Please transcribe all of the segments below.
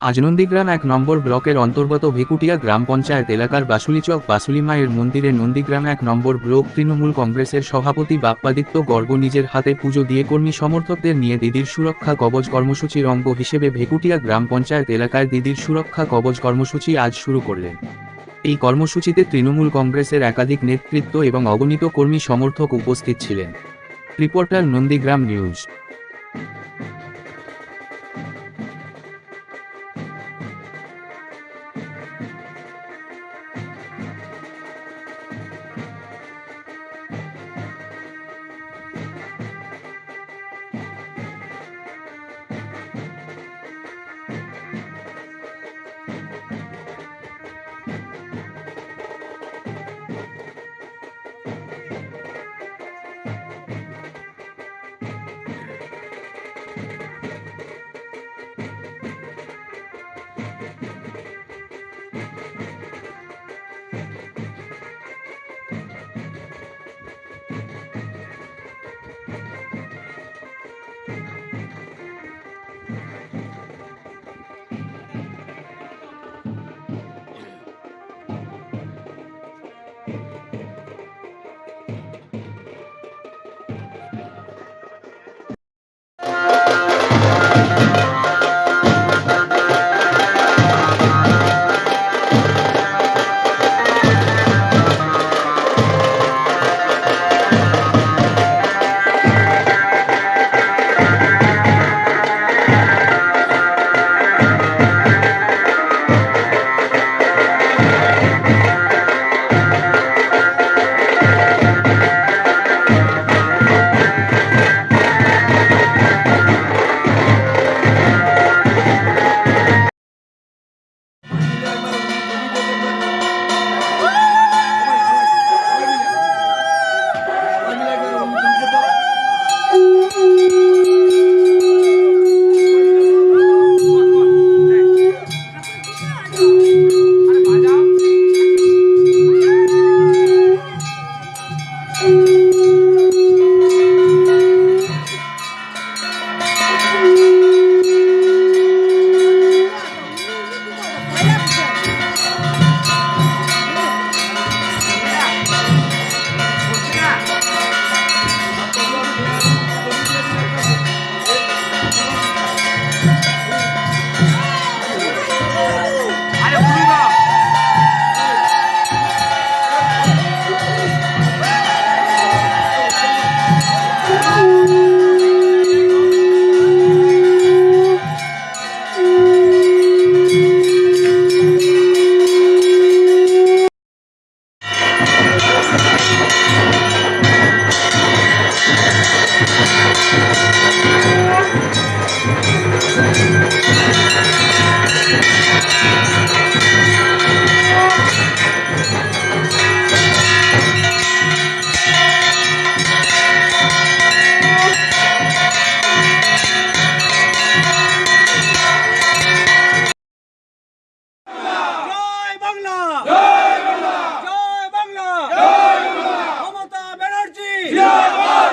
আজ নন্দীগ্রাম এক নম্বর ব্লকের অন্তর্গত ভেকুটিয়া গ্রাম পঞ্চায়েত এলাকার বাসুলিচক বাসুলি মায়ের মন্দিরে নন্দীগ্রাম এক নম্বর ব্লক তৃণমূল কংগ্রেসের সভাপতি বাপ্পাদিত্য গর্গ নিজের হাতে পুজো দিয়ে কর্মী সমর্থকদের নিয়ে দিদির সুরক্ষা কবচ কর্মসূচির অঙ্গ হিসেবে ভেকুটিয়া গ্রাম পঞ্চায়েত এলাকায় দিদির সুরক্ষা কবচ কর্মসূচি আজ শুরু করলেন। এই কর্মসূচিতে তৃণমূল কংগ্রেসের একাধিক নেতৃত্ব এবং অগণিত কর্মী সমর্থক উপস্থিত ছিলেন। Reporter Nandigram news.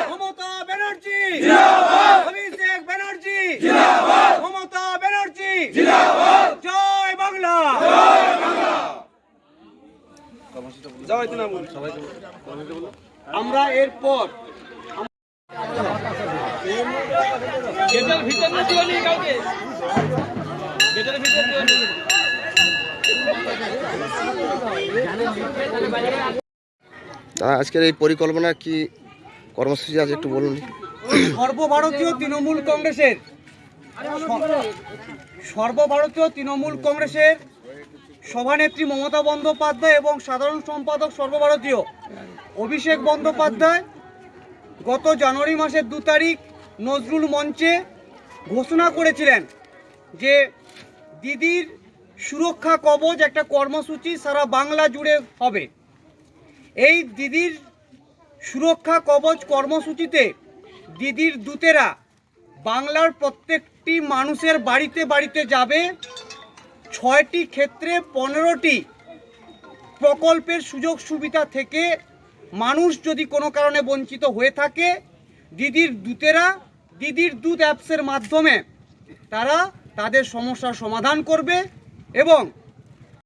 Mamata Banerjee! Abhishek Banerjee! Mamata Banerjee! জয় বাংলা! আমরা এরপর গেটের ভিতর দিও নি কাউকে। গেটের ভিতর দিও নি। আজকের এই পরিকল্পনা কি কর্মসূচি আছে, একটু বলুন। সর্বভারতীয় তৃণমূল কংগ্রেসের। সর্বভারতীয় তৃণমূল কংগ্রেসের সভানেত্রী মমতা বন্দ্যোপাধ্যায় এবং সাধারণ সম্পাদক সর্বভারতীয় অভিষেক বন্দ্যোপাধ্যায় গত জানুয়ারি মাসের দু তারিখ নজরুল মঞ্চে ঘোষণা করেছিলেন যে দিদির সুরক্ষা কবচ একটা কর্মসূচি সারা বাংলা জুড়ে হবে। এই দিদির সুরক্ষা কবচ কর্মসূচিতে দিদির দূতেরা বাংলার প্রত্যেকটি মানুষের বাড়িতে বাড়িতে যাবে। ছয়টি ক্ষেত্রে পনেরোটি প্রকল্পের সুযোগ সুবিধা থেকে মানুষ যদি কোনো কারণে বঞ্চিত হয়ে থাকে, দিদির দূতেরা, দিদির দূত অ্যাপসের মাধ্যমে তারা তাদের সমস্যার সমাধান করবে এবং